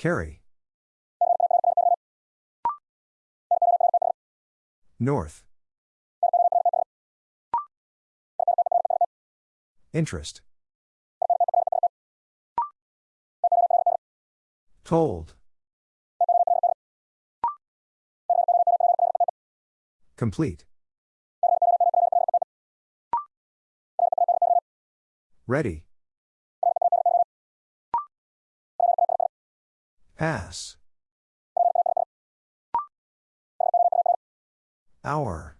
Carry. North. Interest. Told. Complete. Ready. Pass. Hour.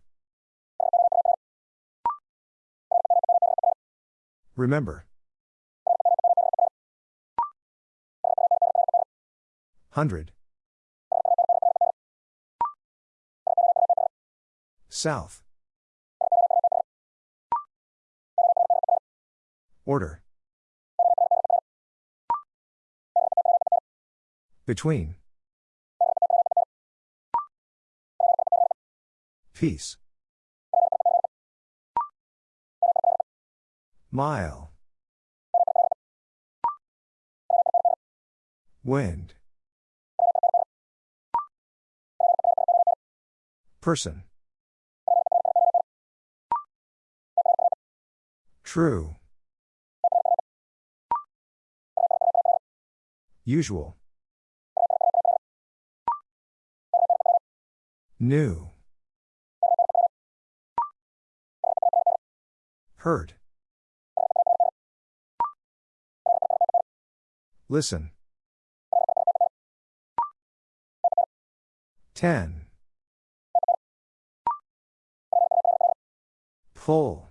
Remember. Hundred. South. Order. Between. Peace. Mile. Wind. Person. True. Usual. New. Hurt. Listen. Ten. Pull.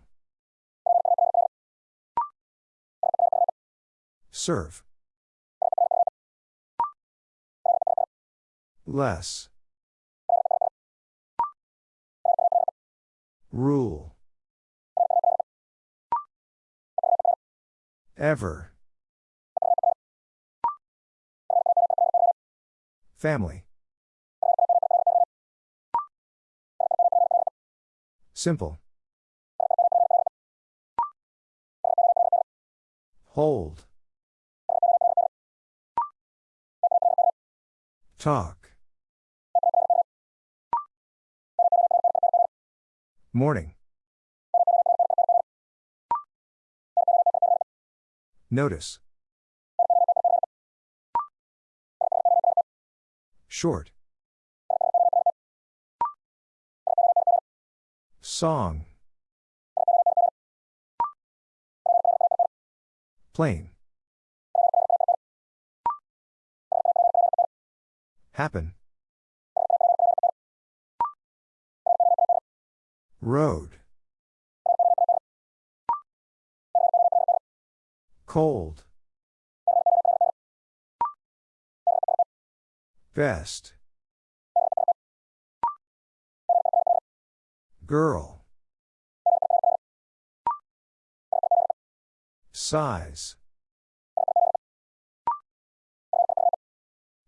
Serve. Less. Rule. Ever. Family. Simple. Hold. Talk. Morning. Notice. Short. Song. Plain. Happen. Road. Cold. Best. Girl. Size.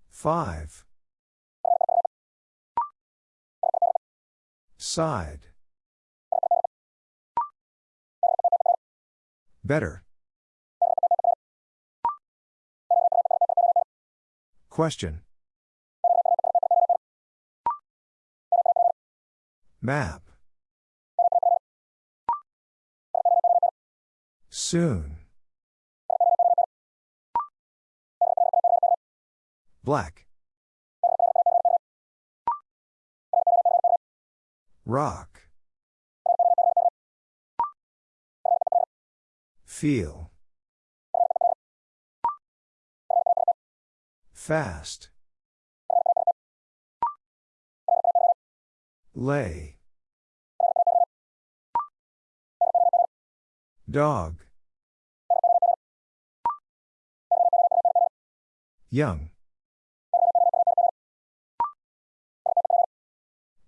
Five. Side. Better. Question. Map. Soon. Black. Rock. Feel. Fast. Lay. Dog. Young.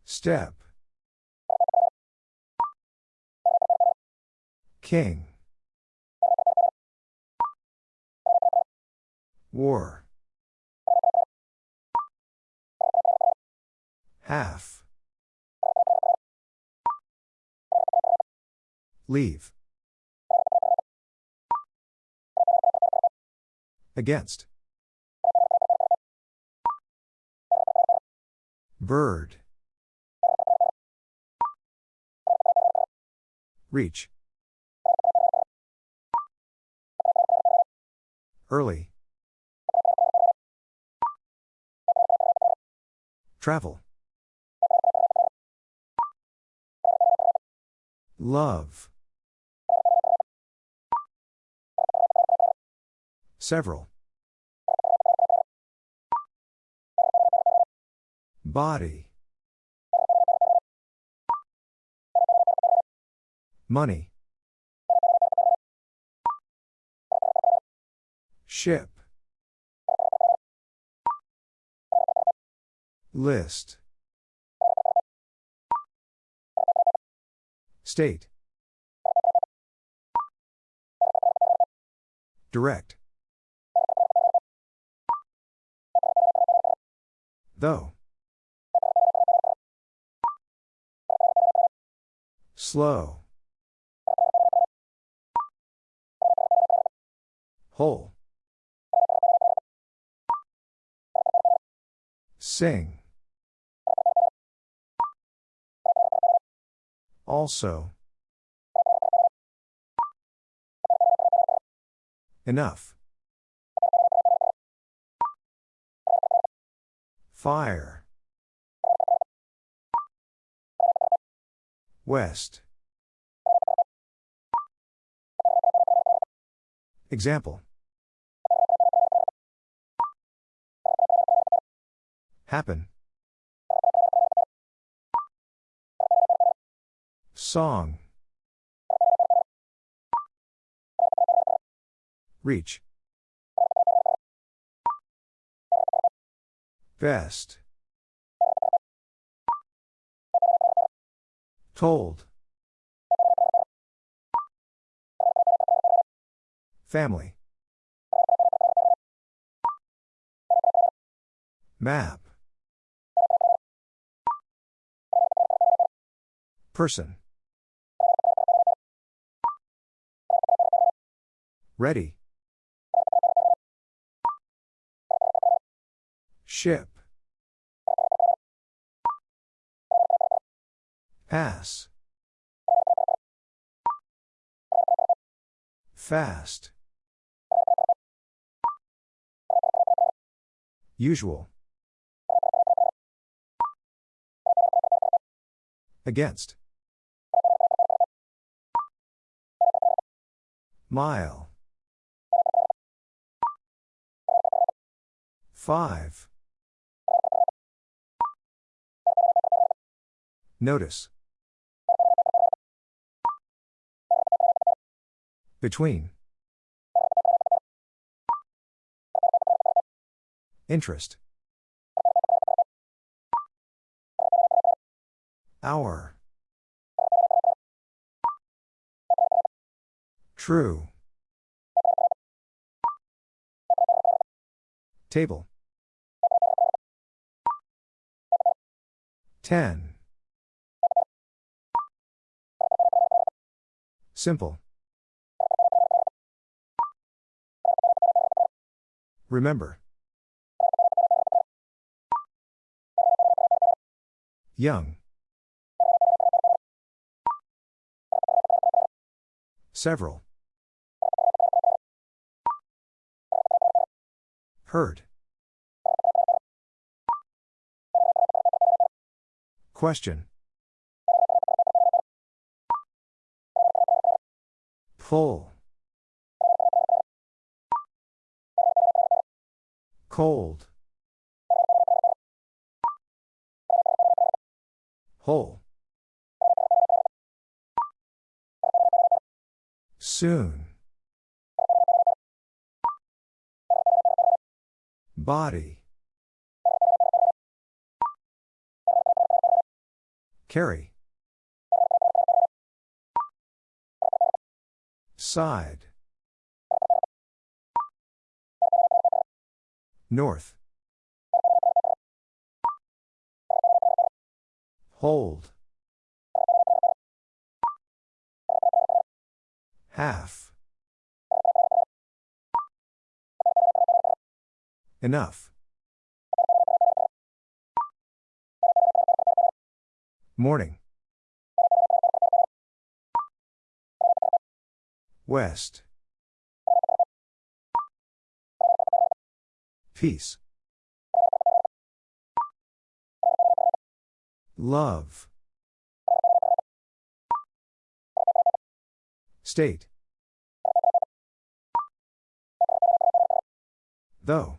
Step. King. War. Half. Leave. Against. Bird. Reach. Early. Travel. Love. Several. Body. Money. Ship. List. State. Direct. Though. Slow. Whole. Sing. Also. Enough. Fire. West. Example. Happen. Song. Reach. Best. Told. Family. Map. Person. Ready. Ship. Pass. Fast. Usual. Against. Mile. Five. Notice. Between. Interest. Hour. True. Table. Ten. Simple. Remember. Young. Several. Heard. Question. Pull. Cold. Whole. Soon. Body. Carry. Side. North. Hold. Half. Enough. Morning. West. Peace. Love. State. Though.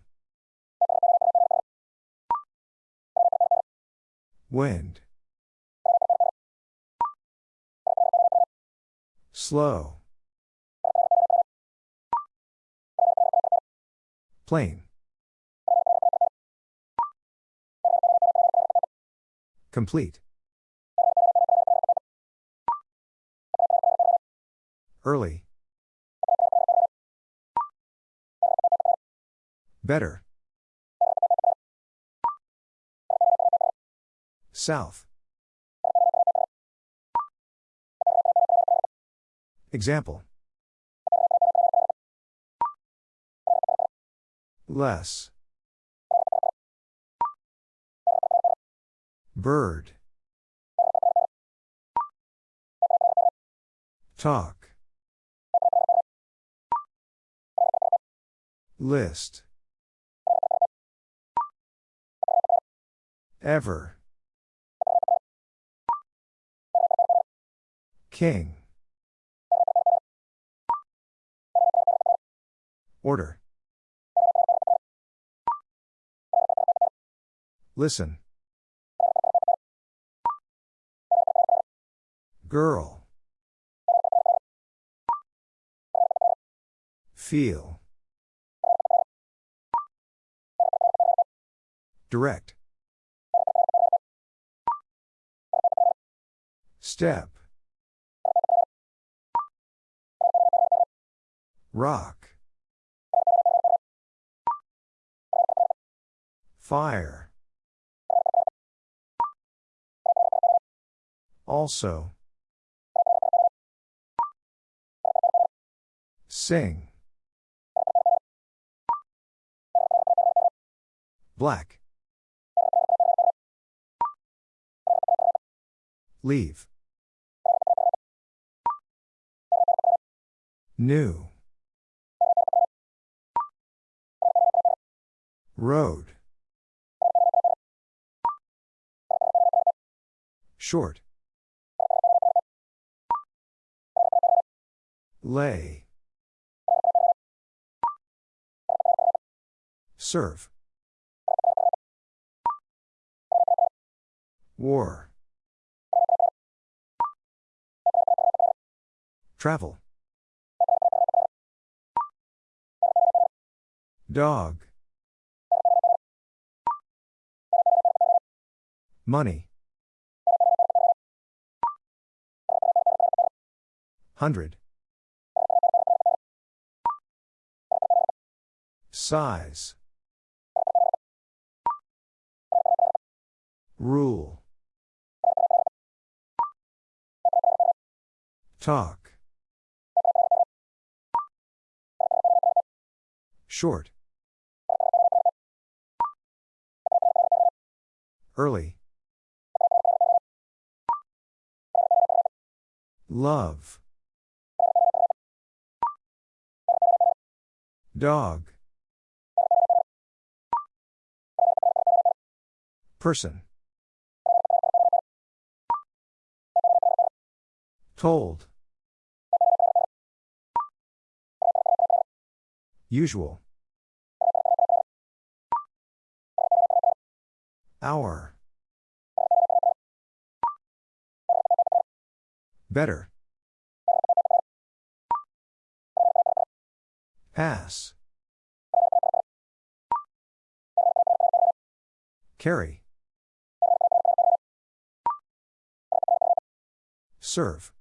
Wind. Slow. Plain. Complete. Early. Better. South. Example. Less. Bird. Talk. List. Ever. King. Order. Listen. Girl. Feel. Direct. Step. Rock. Fire. Also. Sing. Black. Leave. New. Road. Short. Lay. Serve. War. Travel. Dog. Money. Hundred. Size. Rule. Talk. Short. Early. Love. Dog. Person. Told. Usual. Hour. Better. Pass. Carry. Serve.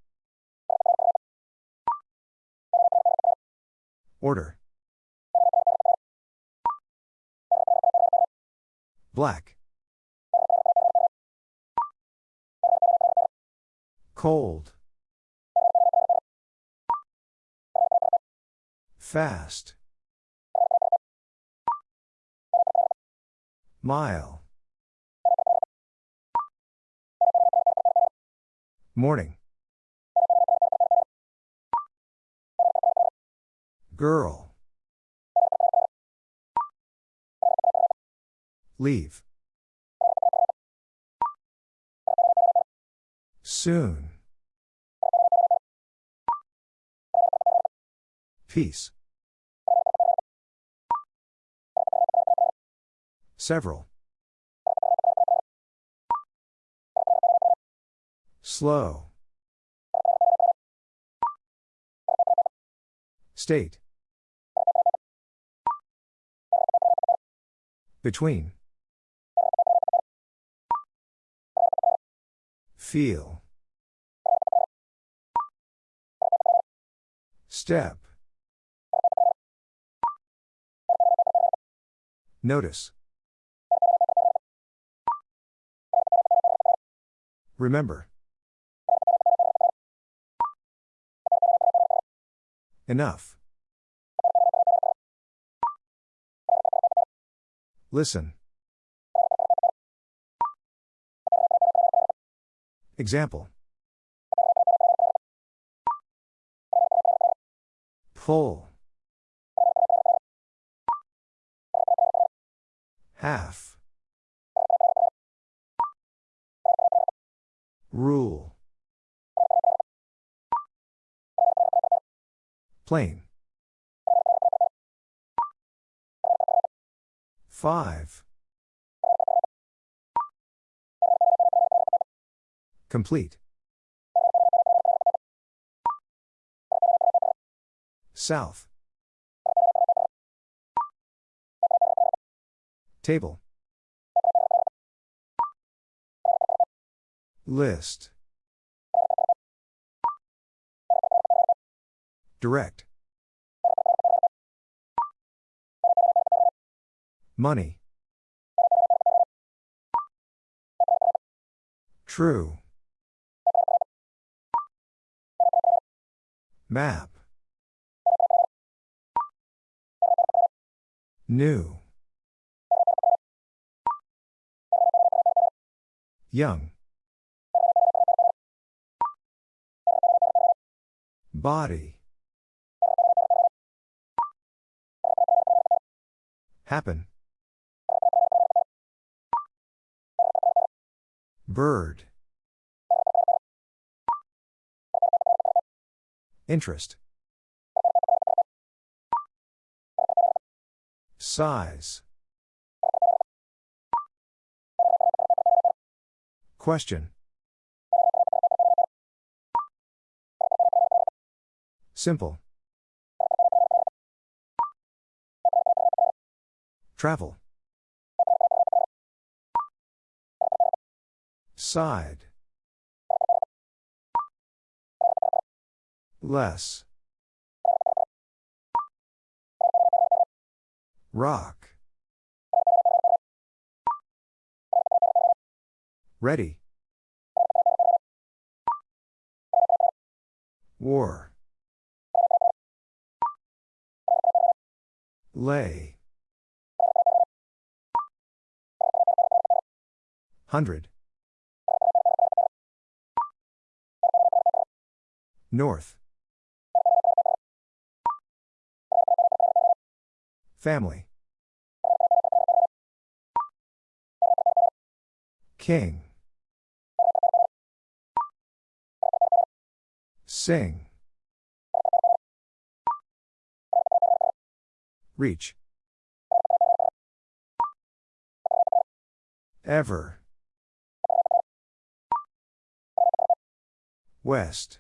Order. Black. Cold. Fast. Mile. Morning. Girl. Leave. Soon. Peace. Several. Slow. State. Between. Feel. Step. Notice. Remember. Enough. Listen. Example. Pull. Half. Rule. Plain. Five. Complete. South. Table. List. Direct. Money. True. Map. New. Young. Body. Happen. Bird. Interest. Size. Question. Simple. Travel. Side. Less. Rock. Ready. War. Lay. Hundred. North. Family. King. Sing. Reach. Ever. West.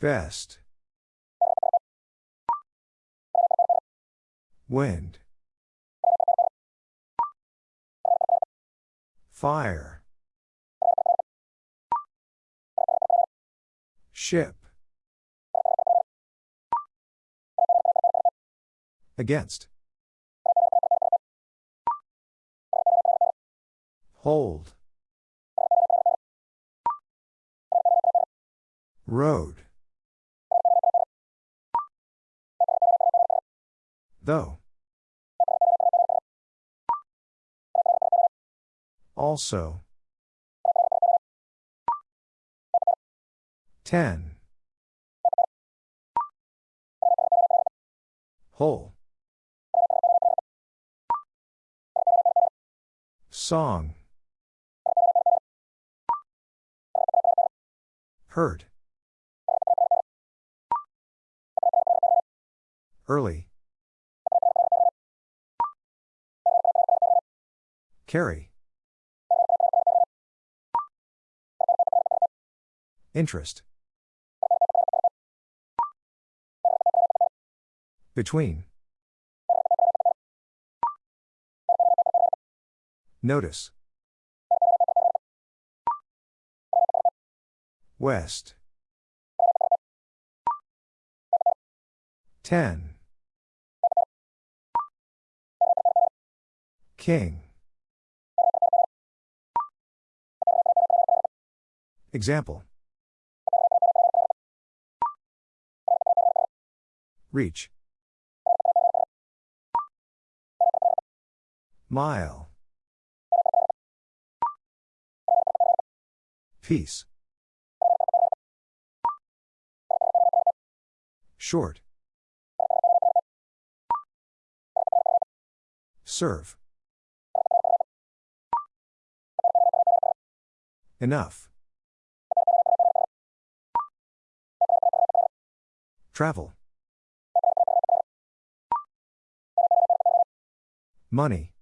Best. Wind. Fire. Ship. Against. Hold. Road. Though. Also. 10. Whole. Song. Hurt. Early. Carry. Interest. Between. Notice. West. Ten. King. Example. Reach. Mile. Peace. Short. Serve. Enough. Travel. Money.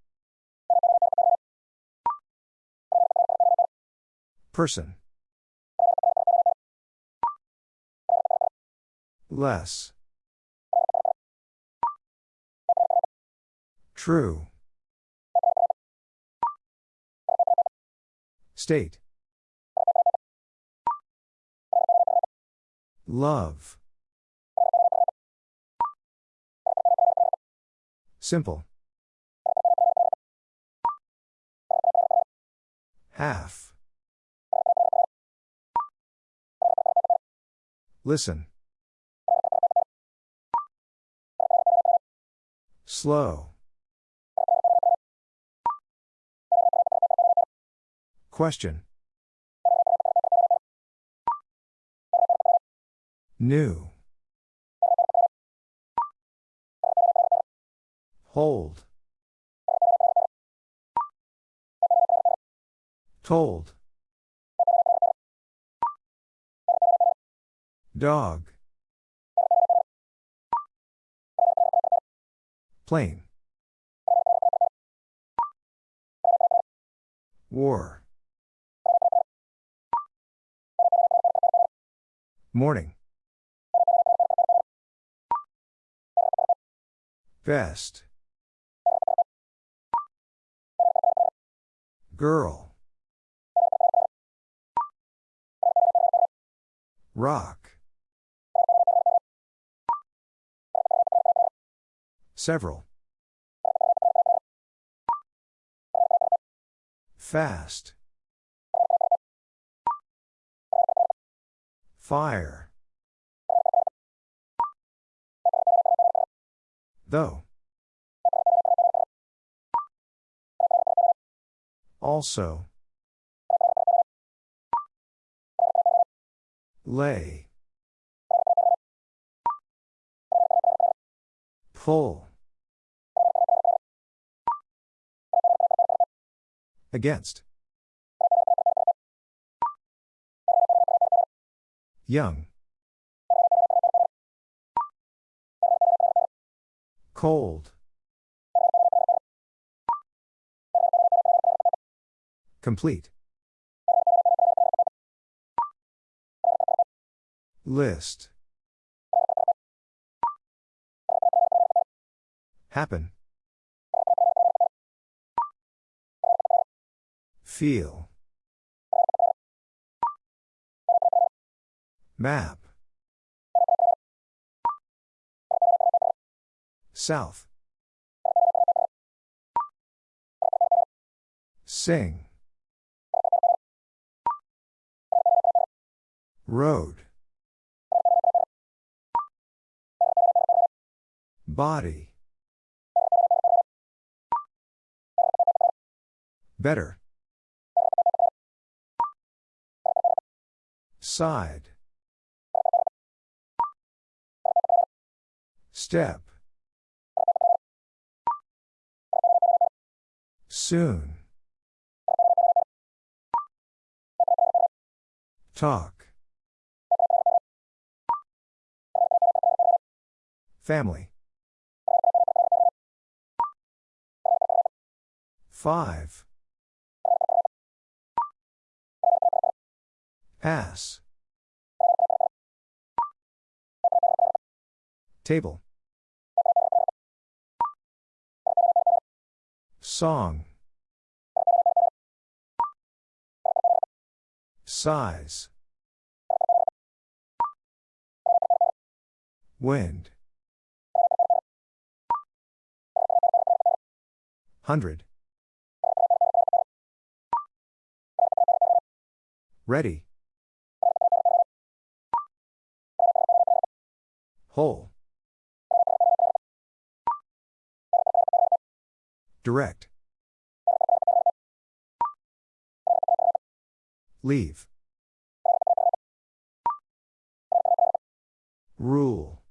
Person. Less. True. State. Love. Simple. Half. Listen. Slow. Question. New. Hold. Told. Dog. Plane. War. Morning. Best. Girl. Rock. Several. Fast. Fire. Though. Also. Lay. Pull. Against. Young. Cold. Complete. List. Happen. Feel. Map. South. Sing. Road. Body. Better. Side. Step. Soon. Talk. Family. Five. Pass. Table. Song. Size. Wind. Hundred. Ready. Whole. Direct. Leave. Rule.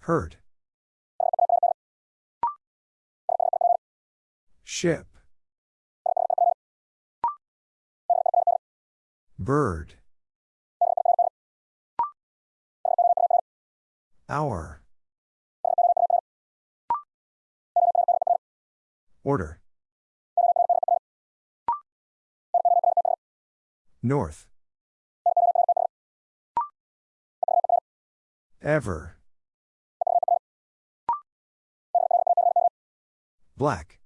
Hurt. Ship. Bird. Hour. Order. North. Ever. Black.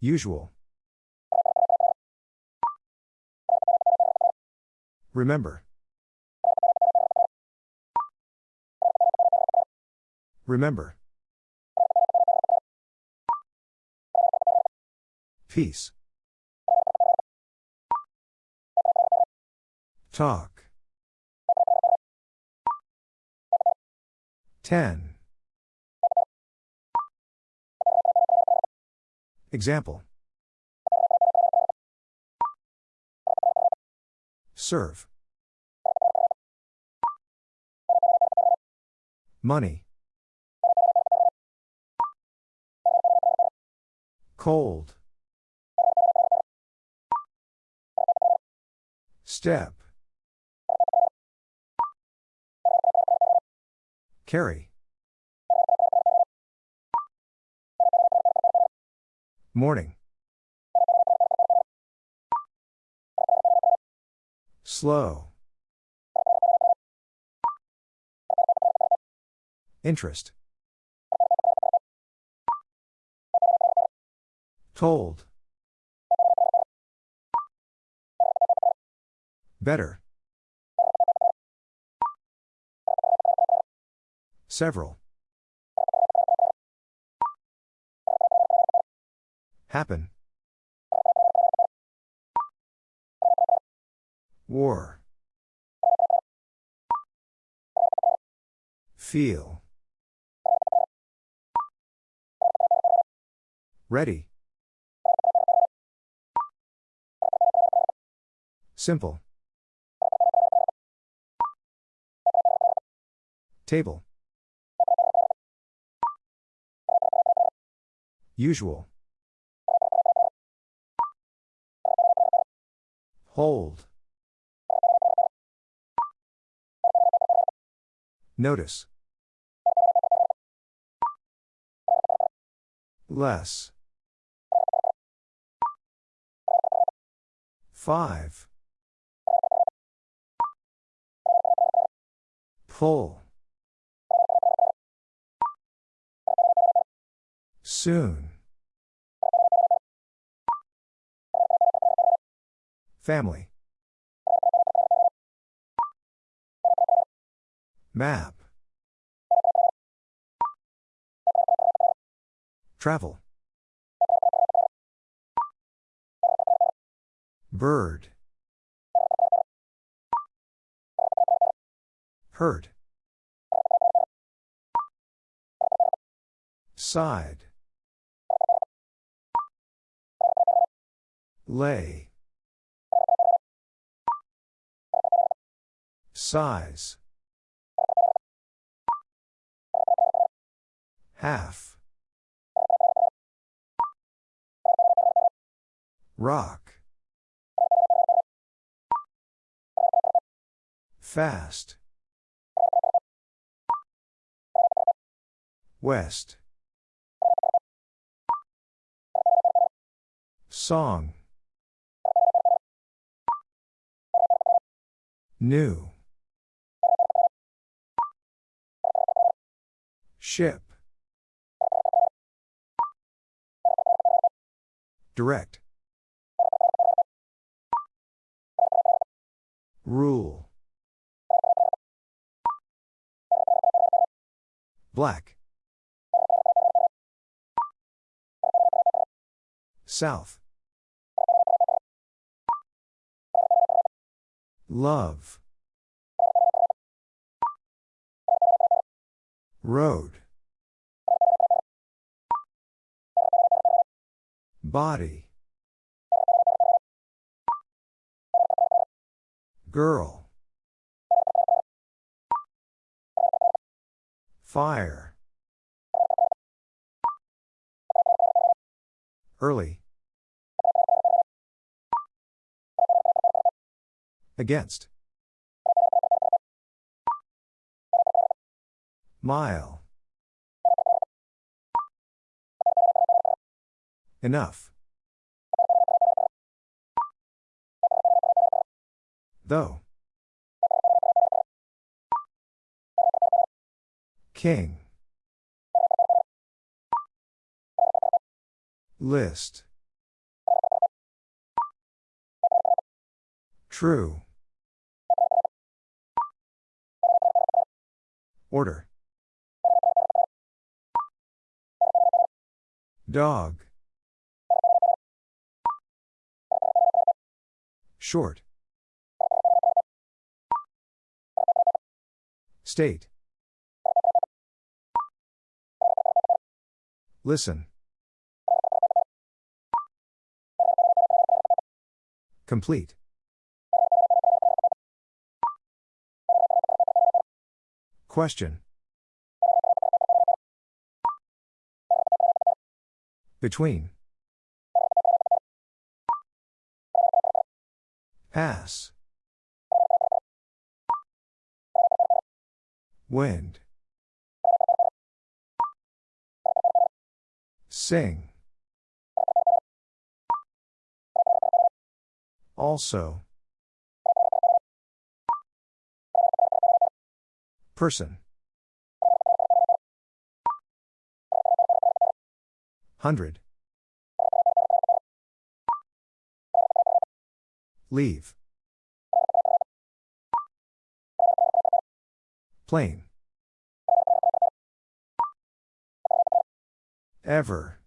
Usual. Remember. Remember. Peace. Talk. Ten. Example. Serve. Money. Cold. Step. Carry. Morning. Slow. Interest. Told. Better. Several. Happen. War. Feel. Ready. Simple. Table. Usual. Hold. Notice. Less. Five. Pull. Soon. Family. Map. Travel. Bird. Hurt. Side. Lay. Size. Half. Rock. Fast. West. Song. New. Ship. Direct. Rule. Black. South. Love. Road. Body. Girl. Fire. Early. Against. Mile. Enough. Though. King. List. True. Order. Dog. Short. State. Listen. Complete. Question. Between. Pass. Wind. Sing. Also. Person. Hundred. Leave. Plain. Ever.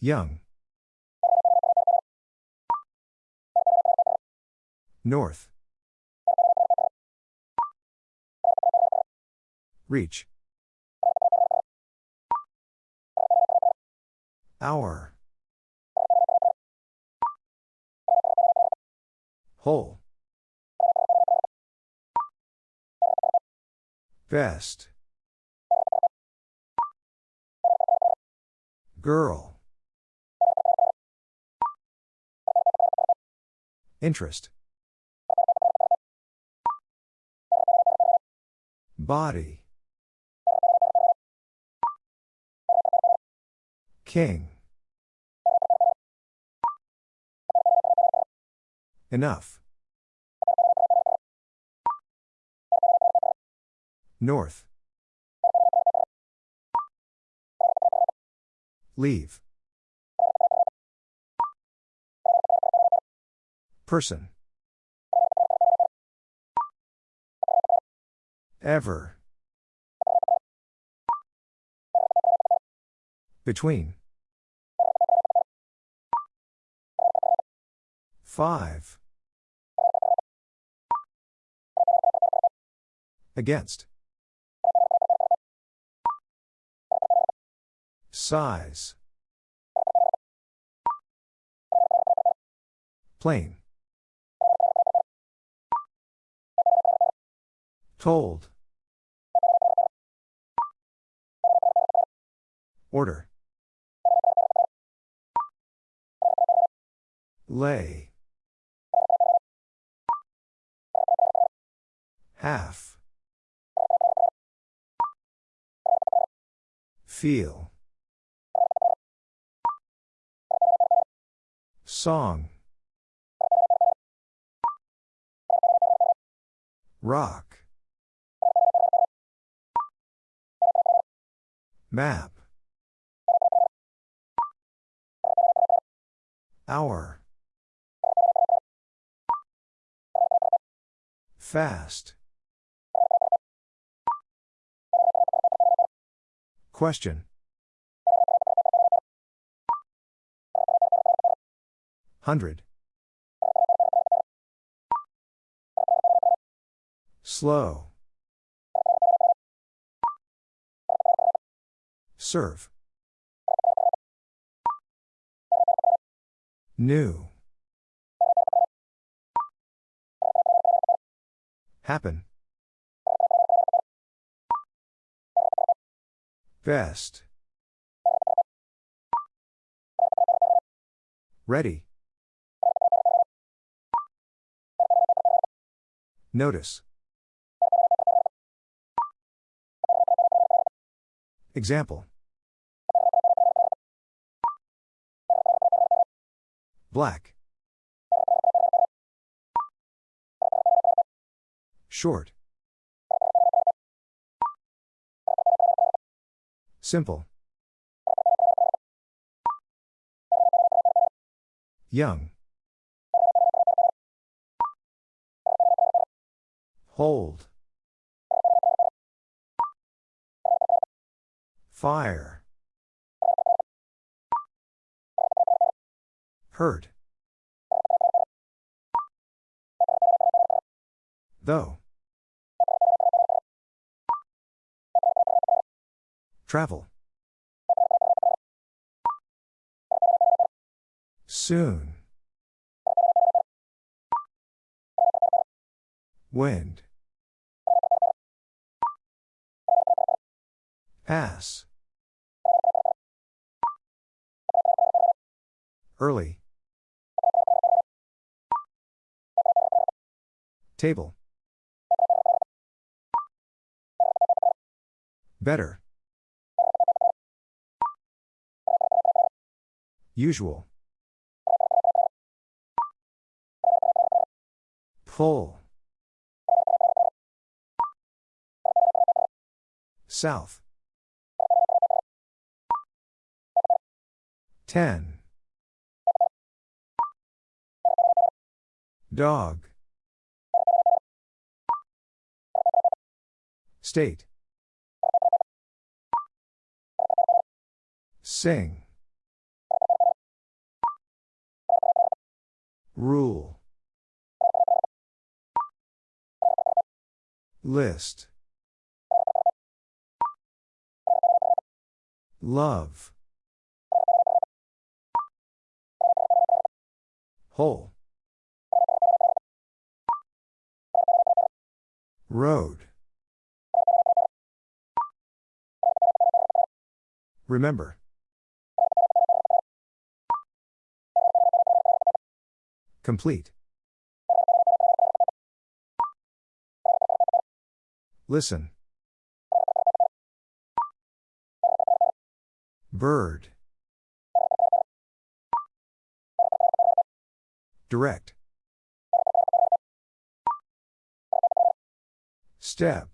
Young. North. Reach. Hour. Whole. Best. Girl. Interest. Body. King. Enough. North. Leave. Person. Ever. Between. 5. Against. Size. Plain. Told. Order. Lay. Half. Feel. Song. Rock. Map. Hour. Fast. Question. Hundred. Slow. Serve. New. Happen. Best. Ready. Notice. Example. Black. Short. Simple. Young. Hold. Fire. Hurt. Though. Travel. Soon. Wind. Pass. Early. Table. Better. Usual. Pull. South. Ten. Dog. State. Sing. Rule. List. Love. Whole. Road. Remember. Complete. Listen. Bird. Direct. Step.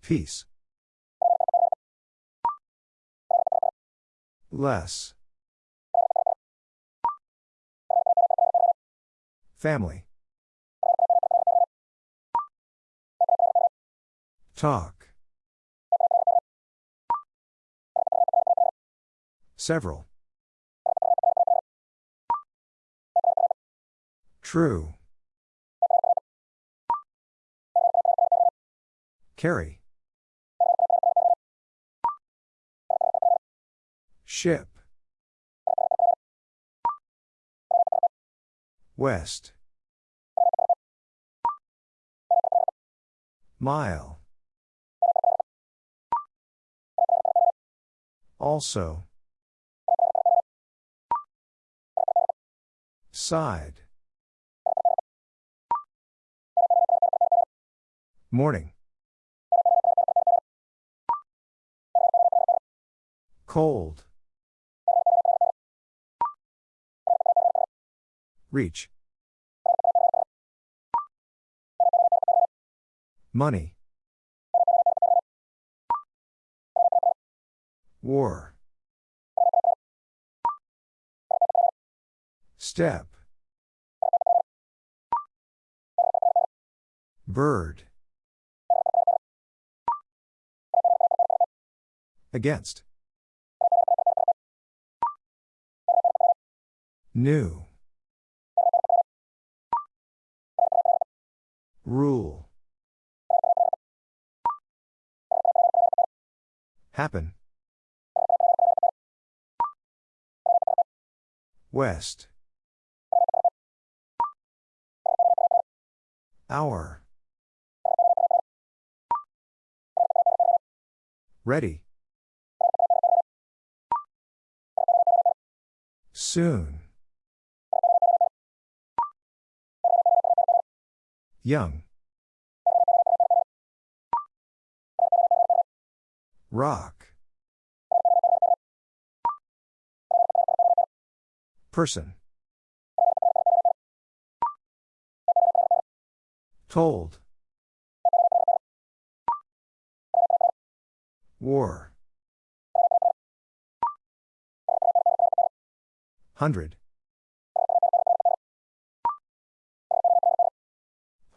Peace. Less. Family. Talk. Several. True. Carry. Ship. West. Mile. Also. Side. Morning. Cold. Reach. Money. War. Step. Bird. Against. New. Rule. Happen. West. Hour. Ready. Soon. Young. Rock. Person. Told. War. Hundred.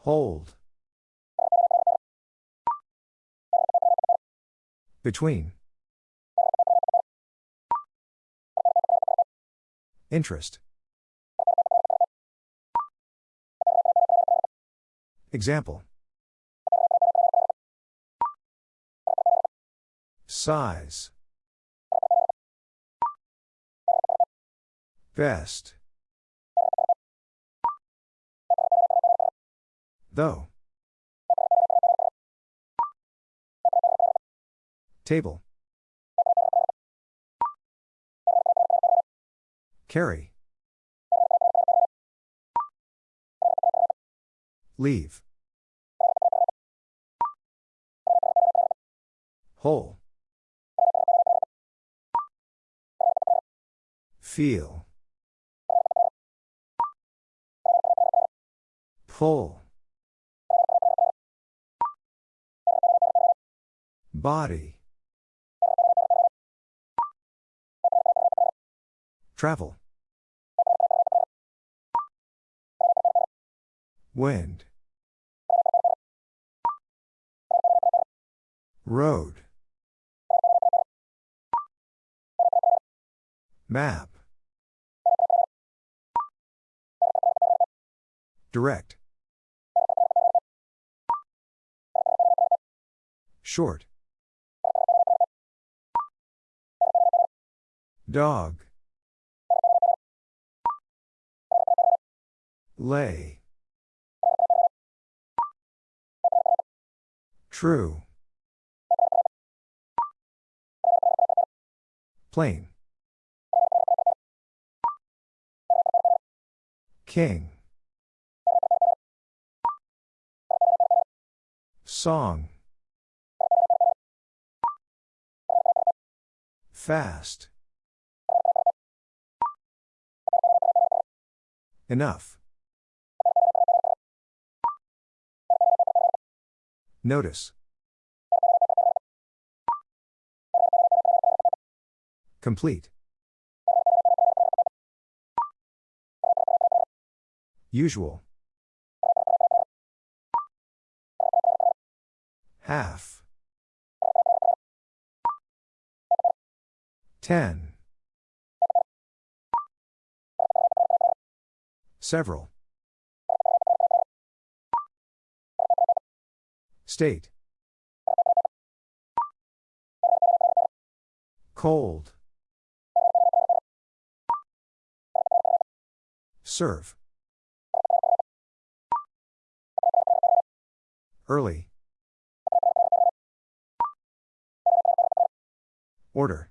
Hold. Between. Interest. Example. Size. Best. Though. Table. Carry. Leave. Whole. Feel. Pull. Body. Travel. Wind. Road. Map. Direct. Short. Dog. Lay. True. Plain. King. Song. Fast. Enough. Notice. Complete. Usual. Half. Ten. Several. State. Cold. Serve. Early. Order.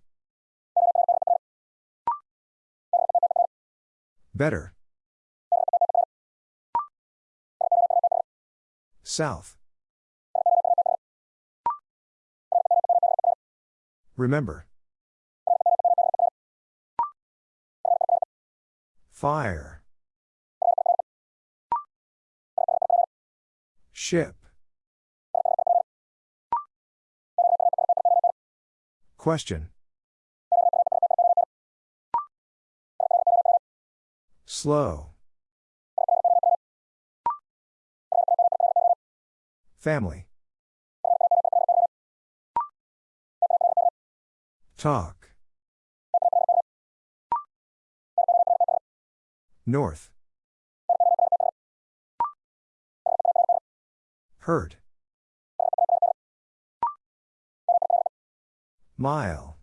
Better. South. Remember. Fire. Ship. Question. Slow. Family. Talk. North. Hurt. Mile.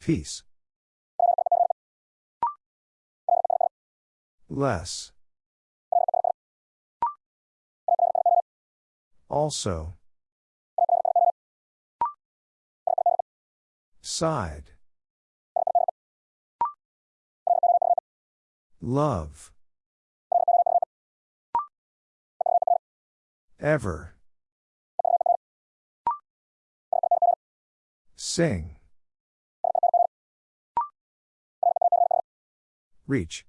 Peace. Less. Also. Side. Love. Ever. Sing. Reach.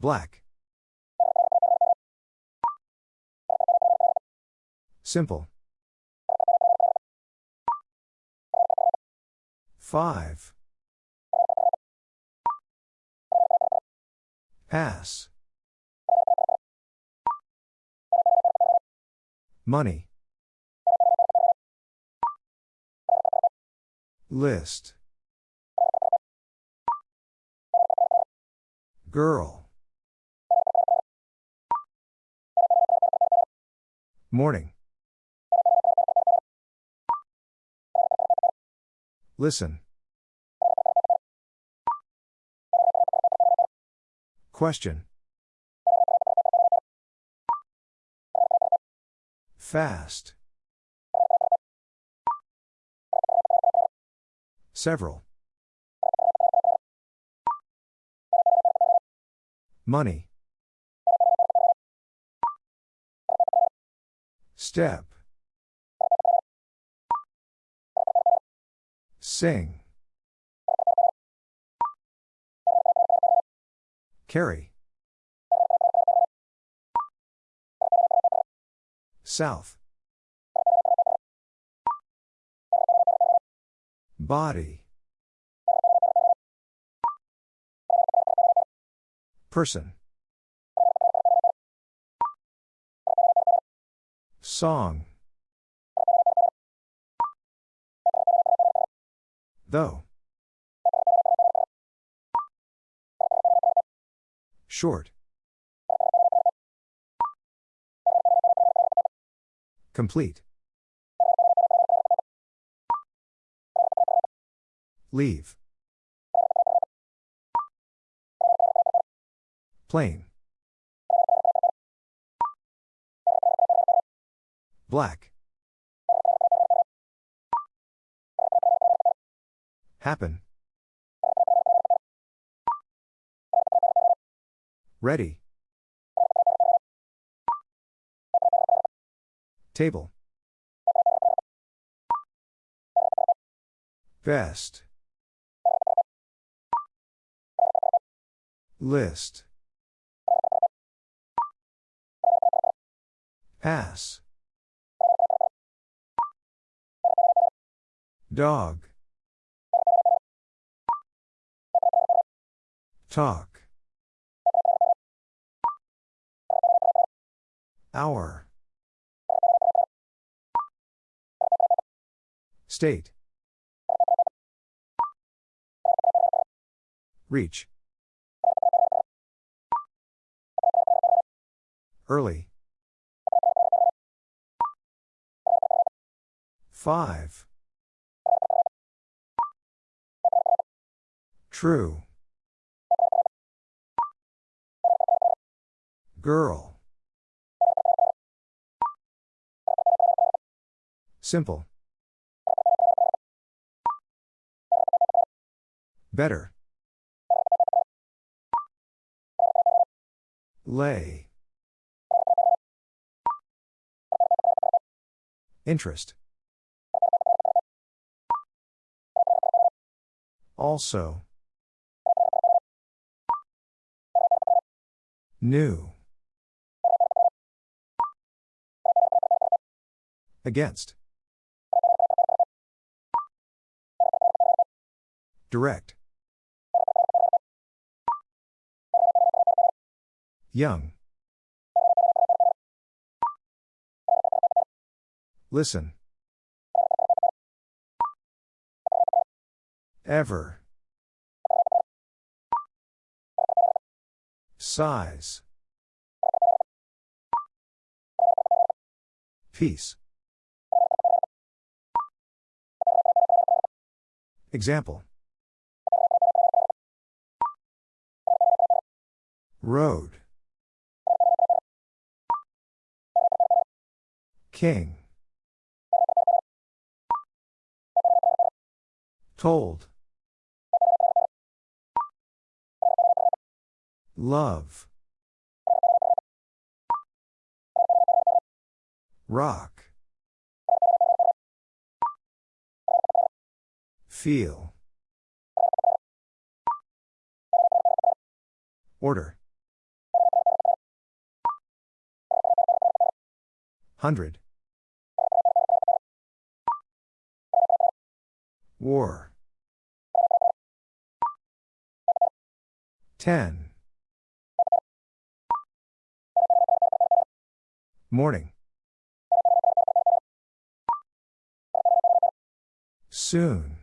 Black. Simple. Five. Pass. Money. List. Girl. Morning. Listen. Question. Fast. Several. Money. Step. Sing. Carry. South. Body. Person. Song. Though. Short. Complete. Leave. Plain. Black. Happen. Ready. Table. Best. List. Pass. Dog. Talk. Hour. State. Reach. Early. Five. True. Girl. Simple. Better. Lay. Interest. Also. New. Against. Direct. Young. Listen. Ever. Size. Peace. Example. Road. King. Told. Love. Rock. Feel. Order. Hundred. War. Ten. Morning. Soon.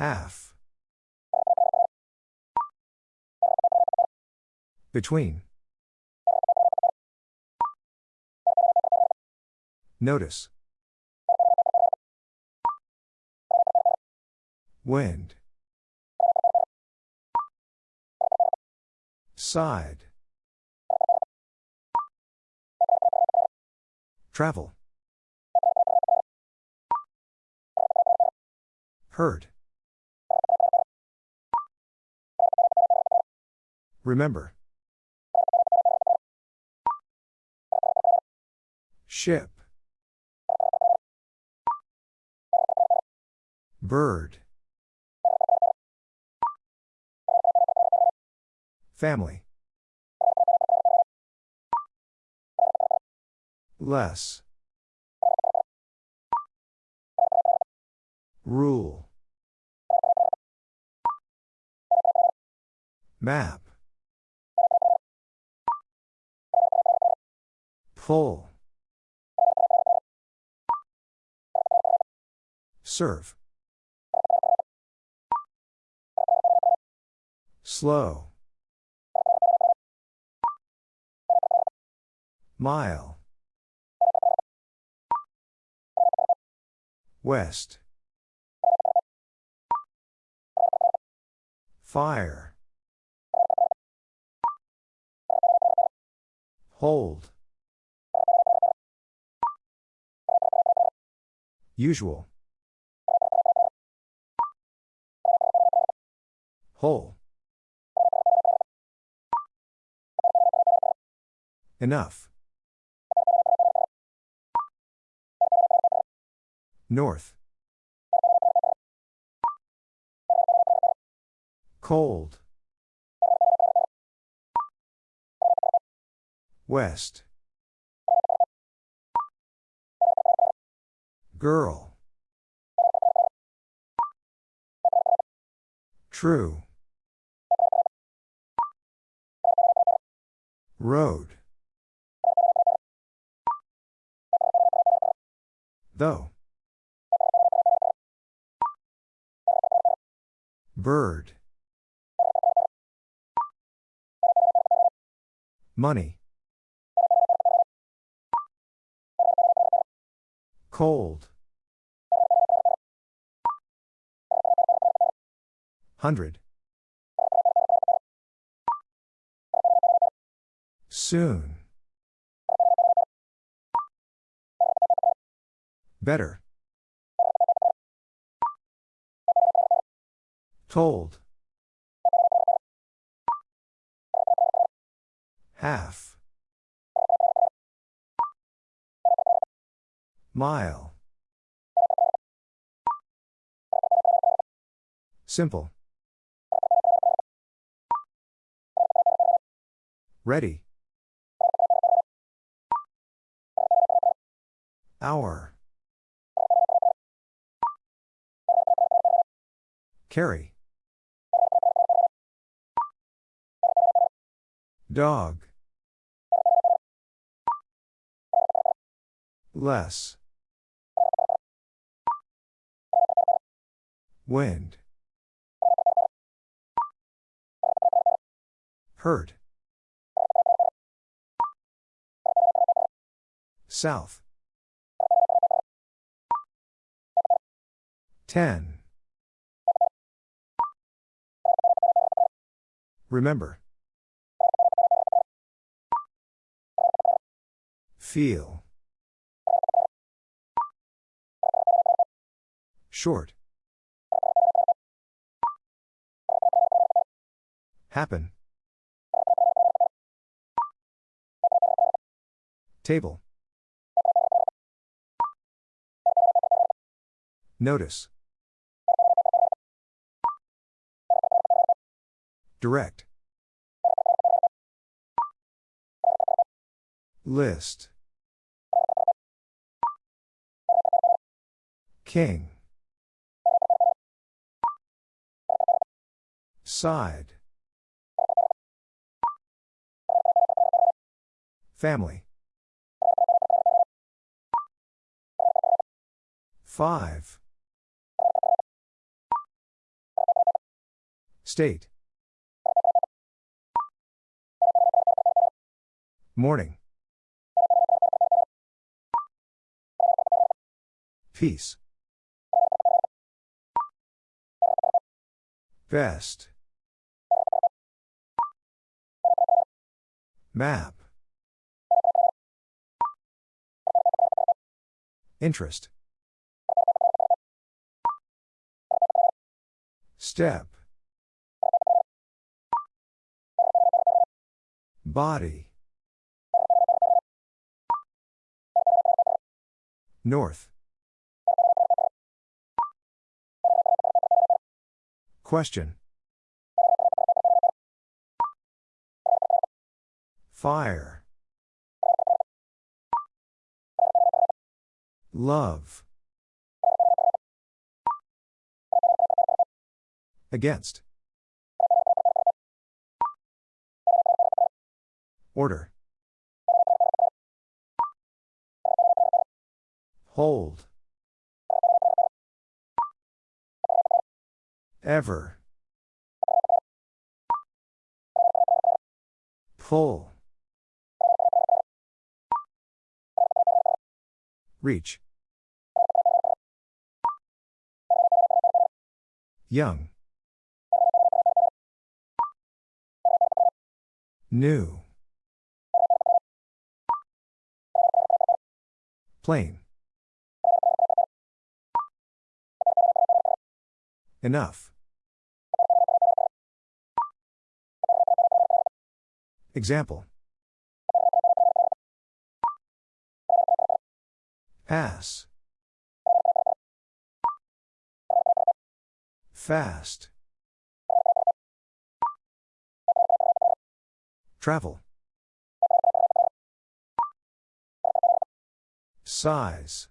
Half. Between. Notice. Wind. Side. Travel. Hurt. Remember. Ship. Bird. Family. Less. Rule. Map. Pull. Serve. Slow. Mile. West. Fire. Hold. Usual. Whole. Enough. North. Cold. West. Girl. True. Road. Though. Bird. Money. Cold. Hundred. Soon. Better. Told. Half. Mile. Simple. Ready. Hour. Carry. Dog. Less. Wind. Hurt. South. Ten. Remember. Feel. Short. Happen. Table. Notice. Direct. List. King. Side. Family. Five. State. Morning. Peace. Best. Map. Interest. Step. Body. North. Question. Fire. Love. Against. Order. Hold. Ever. Pull. Reach. Young. New. Plain. Enough. Example. Pass. Fast. Travel. Size.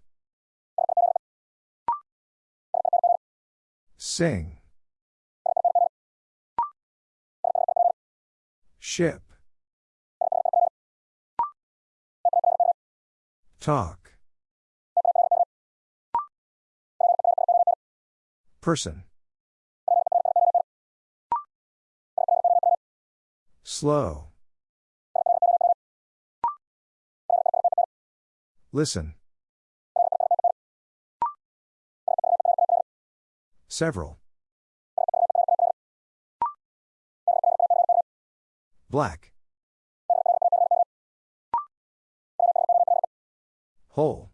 Sing. Ship. Talk. Person. Slow. Listen. Several. Black. Whole.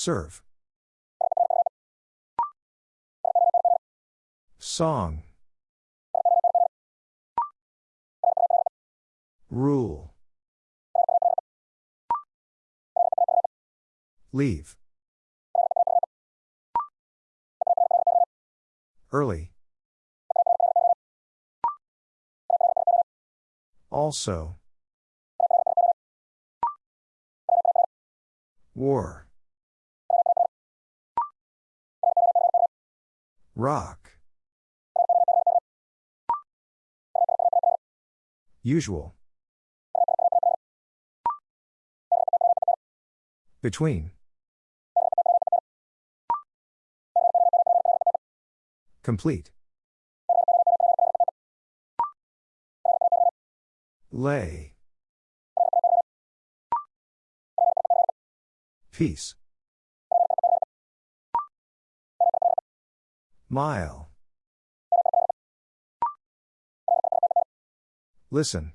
Serve. Song. Rule. Leave. Early. Also. War. Rock. Usual. Between. Complete. Lay. Peace. Mile. Listen.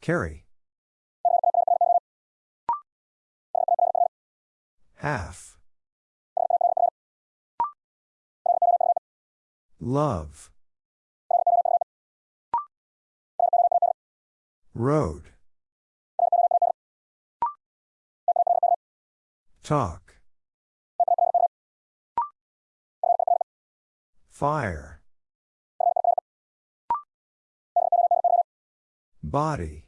Carry. Half. Love. Road. Talk. Fire. Body.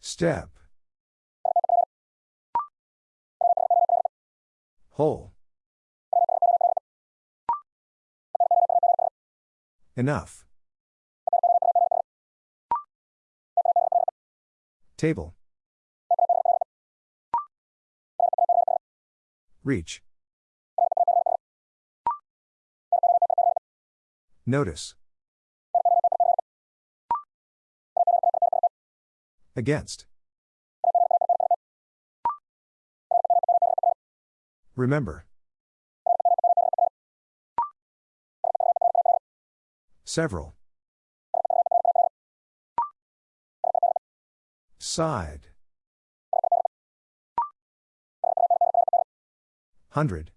Step. Whole. Enough. Table. Reach. Notice. Against. Remember. Several. Side. Hundred.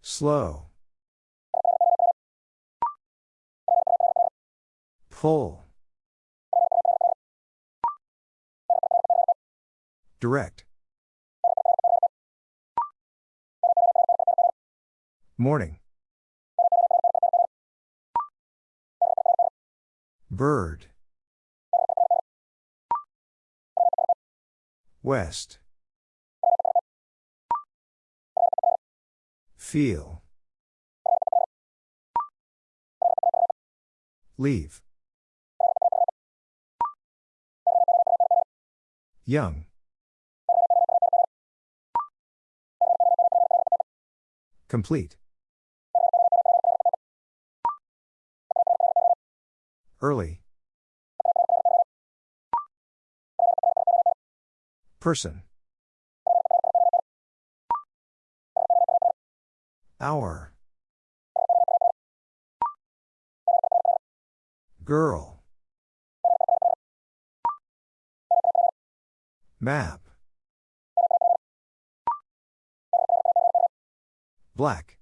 Slow. Pull. Direct. Morning. Bird. West. Feel. Leave. Young. Complete. Early. Person. Hour. Girl. Map. Black.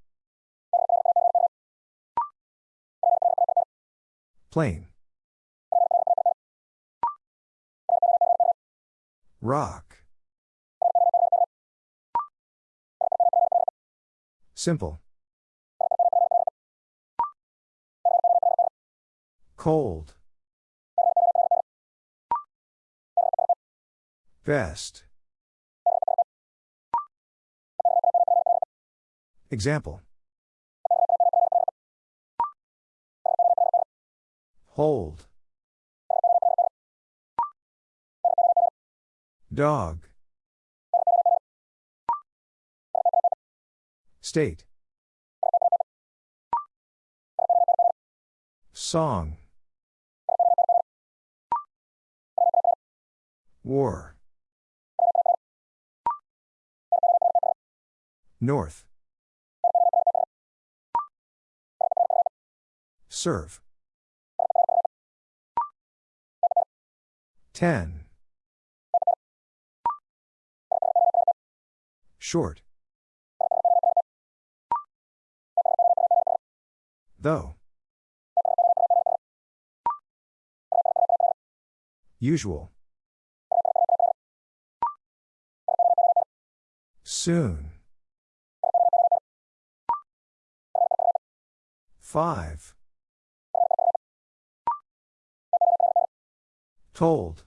Plain. Rock. Simple. Cold. Best. Example. Hold. Dog. State. Song. War. North. Serve. 10. Short. Though. Usual. Soon. Five. Told.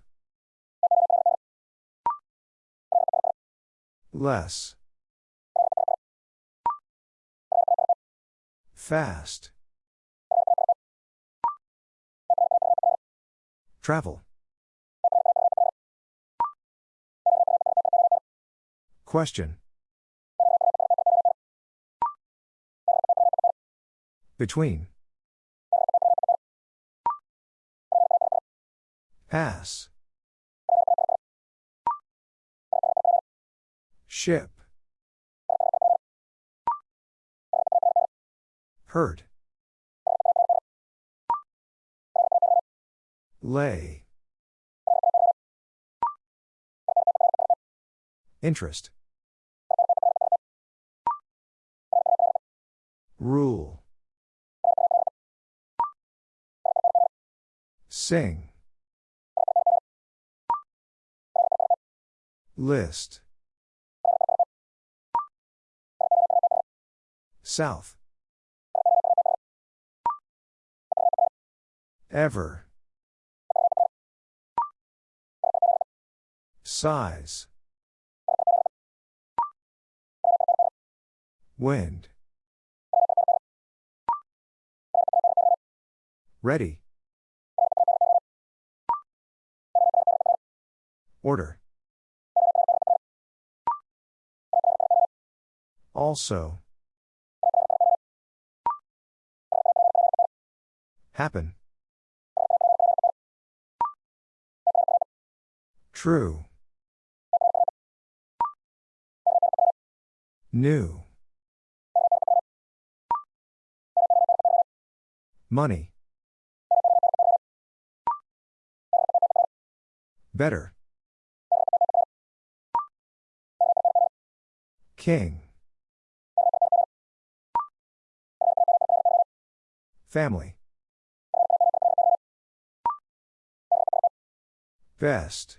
Less. Fast. Travel. Question. Between. Pass. Ship. Hurt. Lay. Interest. Rule. Sing. List. South. Ever. Size. Wind. Ready. Order. Also. Happen. True. New. Money. Better. King. Family. Best.